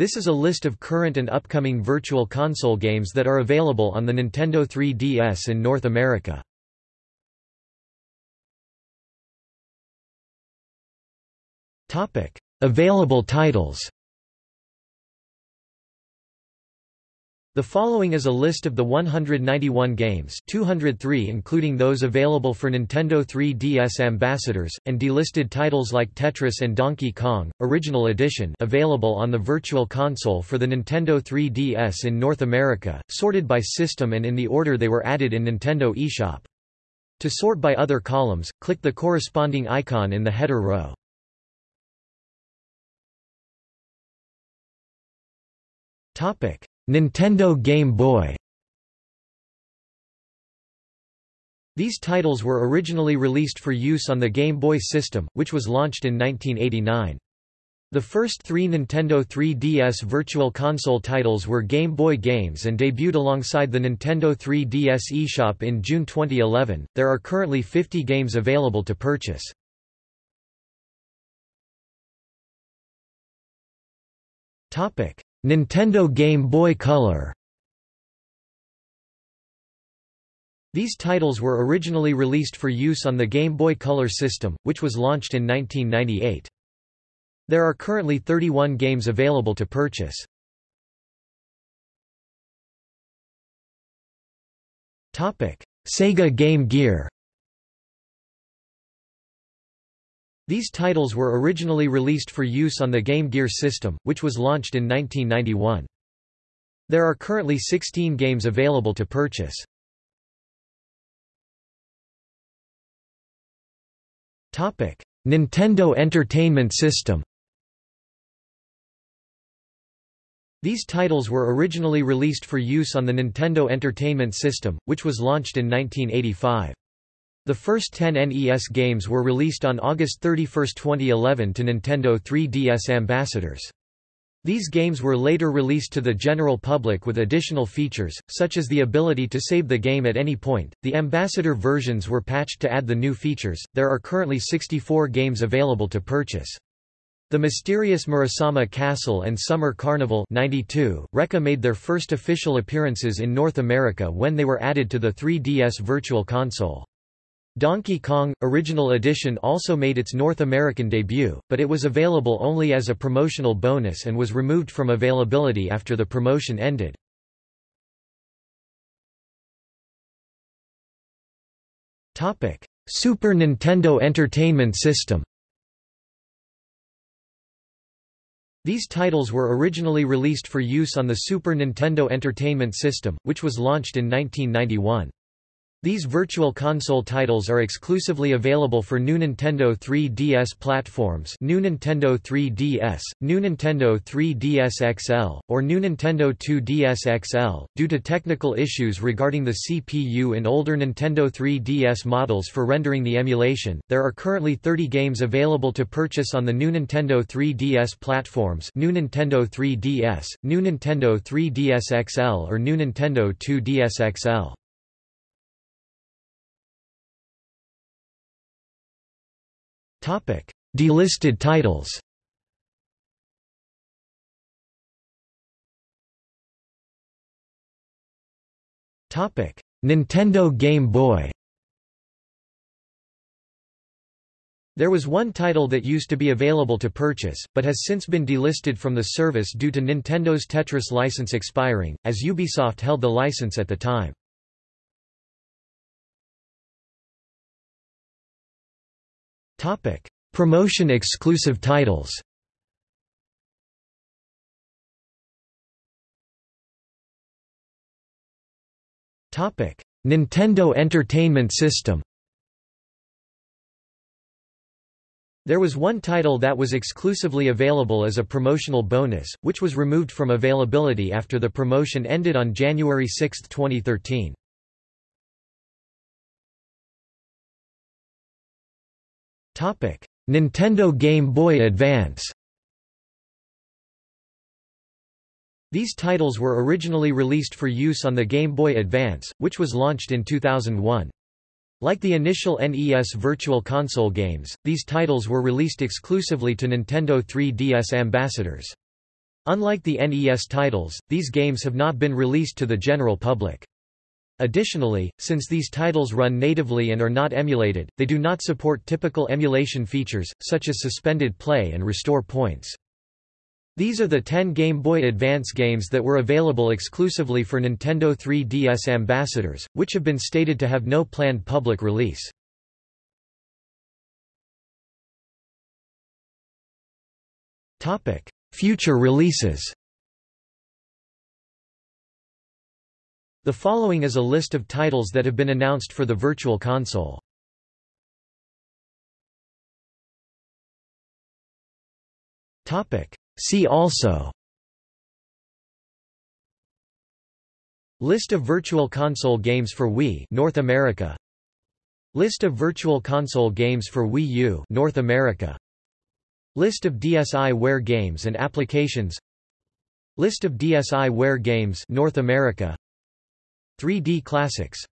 This is a list of current and upcoming Virtual Console games that are available on the Nintendo 3DS in North America. Available titles The following is a list of the 191 games 203 including those available for Nintendo 3DS ambassadors, and delisted titles like Tetris and Donkey Kong, Original Edition available on the Virtual Console for the Nintendo 3DS in North America, sorted by system and in the order they were added in Nintendo eShop. To sort by other columns, click the corresponding icon in the header row. Topic Nintendo Game Boy These titles were originally released for use on the Game Boy system, which was launched in 1989. The first three Nintendo 3DS Virtual Console titles were Game Boy games and debuted alongside the Nintendo 3DS eShop in June 2011. There are currently 50 games available to purchase. Topic: Nintendo Game Boy Color These titles were originally released for use on the Game Boy Color system, which was launched in 1998. There are currently 31 games available to purchase. Sega Game Gear These titles were originally released for use on the Game Gear system, which was launched in 1991. There are currently 16 games available to purchase. Topic: Nintendo Entertainment System These titles were originally released for use on the Nintendo Entertainment System, which was launched in 1985. The first 10 NES games were released on August 31, 2011 to Nintendo 3DS ambassadors. These games were later released to the general public with additional features, such as the ability to save the game at any point. The ambassador versions were patched to add the new features. There are currently 64 games available to purchase. The Mysterious Murasame Castle and Summer Carnival 92 Recca made their first official appearances in North America when they were added to the 3DS Virtual Console. Donkey Kong – Original Edition also made its North American debut, but it was available only as a promotional bonus and was removed from availability after the promotion ended. Super Nintendo Entertainment System These titles were originally released for use on the Super Nintendo Entertainment System, which was launched in 1991. These Virtual Console titles are exclusively available for new Nintendo 3DS platforms New Nintendo 3DS, New Nintendo 3DS XL, or New Nintendo 2DS XL. Due to technical issues regarding the CPU in older Nintendo 3DS models for rendering the emulation, there are currently 30 games available to purchase on the new Nintendo 3DS platforms New Nintendo 3DS, New Nintendo 3DS XL or New Nintendo 2DS XL. Delisted titles. Nintendo Game Boy. There was one title that used to be available to purchase, but has since been delisted from the service due to Nintendo's Tetris license expiring, as Ubisoft held the license at the time. Topic: Promotion exclusive titles. Topic: Nintendo Entertainment System. There was one title that was exclusively available as a promotional bonus, which was removed from availability after the promotion ended on January 6, 2013. Nintendo Game Boy Advance These titles were originally released for use on the Game Boy Advance, which was launched in 2001. Like the initial NES Virtual Console games, these titles were released exclusively to Nintendo 3DS ambassadors. Unlike the NES titles, these games have not been released to the general public. Additionally, since these titles run natively and are not emulated, they do not support typical emulation features, such as suspended play and restore points. These are the 10 Game Boy Advance games that were available exclusively for Nintendo 3DS ambassadors, which have been stated to have no planned public release. Future releases The following is a list of titles that have been announced for the Virtual Console. See also. List of Virtual Console games for Wii North America. List of Virtual Console games for Wii U North America. List of DSiWare games and applications. List of DSiWare games North America 3D Classics